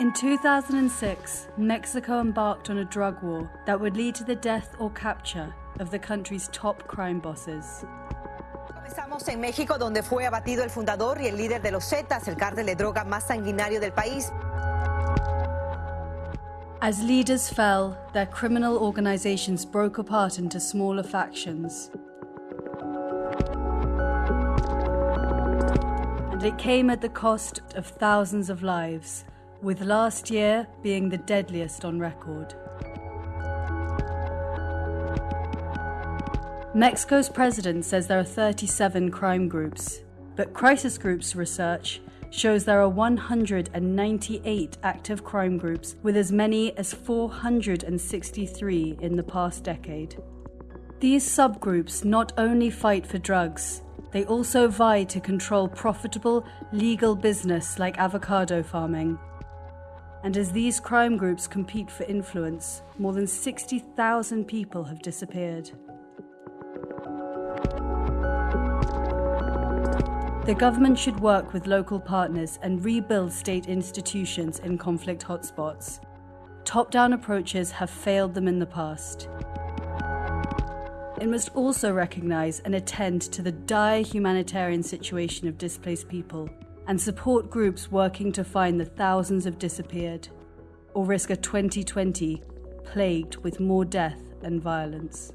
In 2006, Mexico embarked on a drug war that would lead to the death or capture of the country's top crime bosses. Comenzamos en México, donde fue abatido el fundador y el líder de los Zetas, el cártel de droga más sanguinario del país. As leaders fell, their criminal organizations broke apart into smaller factions. And it came at the cost of thousands of lives, with last year being the deadliest on record. Mexico's president says there are 37 crime groups, but crisis groups research shows there are 198 active crime groups with as many as 463 in the past decade. These subgroups not only fight for drugs, they also vie to control profitable, legal business like avocado farming. And as these crime groups compete for influence, more than 60,000 people have disappeared. The government should work with local partners and rebuild state institutions in conflict hotspots. Top down approaches have failed them in the past. It must also recognise and attend to the dire humanitarian situation of displaced people and support groups working to find the thousands of disappeared, or risk a 2020 plagued with more death and violence.